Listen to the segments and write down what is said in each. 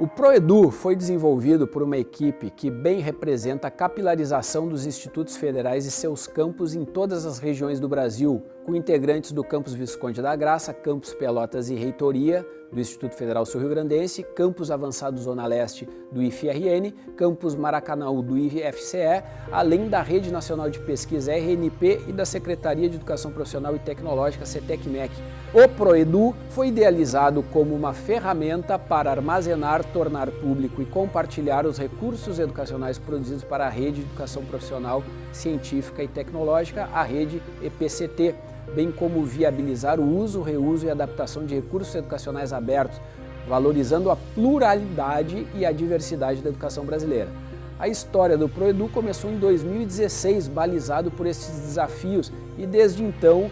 O ProEdu foi desenvolvido por uma equipe que bem representa a capilarização dos institutos federais e seus campos em todas as regiões do Brasil, com integrantes do Campus Visconde da Graça, Campus Pelotas e Reitoria, do Instituto Federal Sul Rio Grandense, Campus Avançado Zona Leste do IFRN, Campus Maracanã do IFCE, além da Rede Nacional de Pesquisa RNP e da Secretaria de Educação Profissional e Tecnológica CETEC-MEC. O ProEdu foi idealizado como uma ferramenta para armazenar, tornar público e compartilhar os recursos educacionais produzidos para a Rede de Educação Profissional, Científica e Tecnológica, a Rede EPCT, bem como viabilizar o uso, reuso e adaptação de recursos educacionais abertos, valorizando a pluralidade e a diversidade da educação brasileira. A história do ProEdu começou em 2016, balizado por esses desafios, e desde então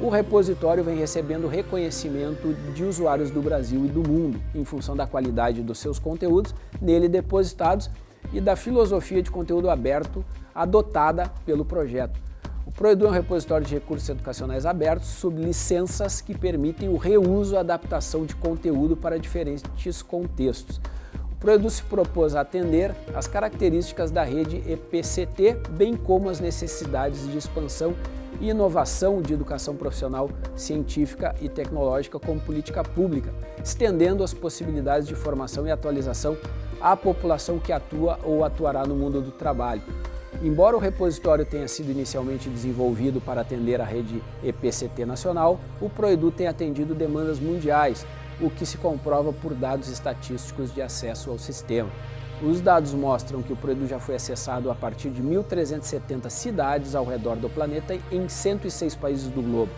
o repositório vem recebendo reconhecimento de usuários do Brasil e do mundo, em função da qualidade dos seus conteúdos nele depositados e da filosofia de conteúdo aberto adotada pelo projeto. O ProEdu é um repositório de recursos educacionais abertos sob licenças que permitem o reuso e adaptação de conteúdo para diferentes contextos. O ProEdu se propôs a atender as características da rede EPCT, bem como as necessidades de expansão e inovação de educação profissional, científica e tecnológica como política pública, estendendo as possibilidades de formação e atualização à população que atua ou atuará no mundo do trabalho. Embora o repositório tenha sido inicialmente desenvolvido para atender a rede EPCT nacional, o ProEdu tem atendido demandas mundiais, o que se comprova por dados estatísticos de acesso ao sistema. Os dados mostram que o ProEdu já foi acessado a partir de 1.370 cidades ao redor do planeta em 106 países do globo.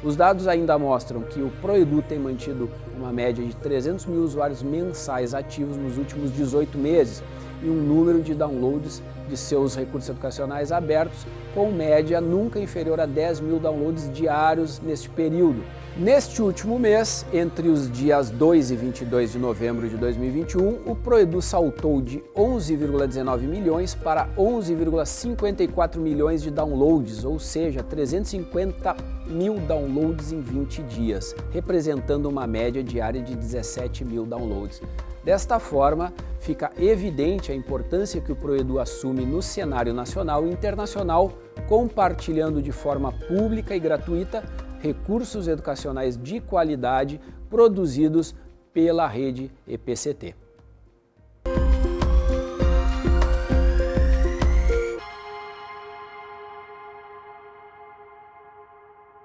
Os dados ainda mostram que o ProEdu tem mantido uma média de 300 mil usuários mensais ativos nos últimos 18 meses e um número de downloads de seus recursos educacionais abertos, com média nunca inferior a 10 mil downloads diários neste período. Neste último mês, entre os dias 2 e 22 de novembro de 2021, o Proedu saltou de 11,19 milhões para 11,54 milhões de downloads, ou seja, 350 mil downloads em 20 dias, representando uma média diária de 17 mil downloads. Desta forma, fica evidente a importância que o Proedu assume no cenário nacional e internacional, compartilhando de forma pública e gratuita recursos educacionais de qualidade produzidos pela rede EPCT.